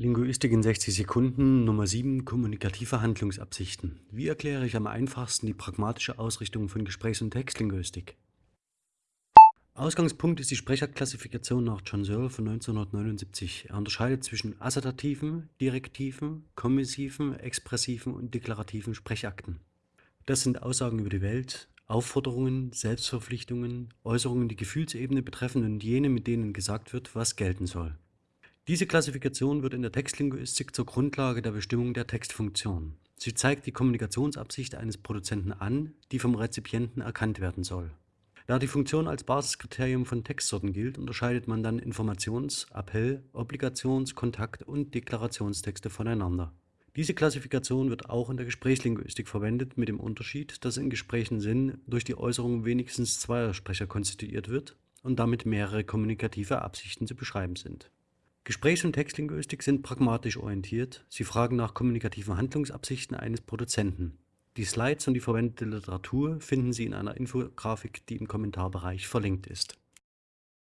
Linguistik in 60 Sekunden Nummer 7 Kommunikative Handlungsabsichten. Wie erkläre ich am einfachsten die pragmatische Ausrichtung von Gesprächs- und Textlinguistik? Ausgangspunkt ist die Sprecherklassifikation nach John Searle von 1979. Er unterscheidet zwischen assertativen, direktiven, kommissiven, expressiven und deklarativen Sprechakten. Das sind Aussagen über die Welt, Aufforderungen, Selbstverpflichtungen, Äußerungen die Gefühlsebene betreffen und jene, mit denen gesagt wird, was gelten soll. Diese Klassifikation wird in der Textlinguistik zur Grundlage der Bestimmung der Textfunktion. Sie zeigt die Kommunikationsabsicht eines Produzenten an, die vom Rezipienten erkannt werden soll. Da die Funktion als Basiskriterium von Textsorten gilt, unterscheidet man dann Informations-, Appell-, Obligations-, Kontakt- und Deklarationstexte voneinander. Diese Klassifikation wird auch in der Gesprächslinguistik verwendet, mit dem Unterschied, dass in Gesprächen Sinn durch die Äußerung wenigstens zweier Sprecher konstituiert wird und damit mehrere kommunikative Absichten zu beschreiben sind. Gesprächs- und Textlinguistik sind pragmatisch orientiert, sie fragen nach kommunikativen Handlungsabsichten eines Produzenten. Die Slides und die verwendete Literatur finden Sie in einer Infografik, die im Kommentarbereich verlinkt ist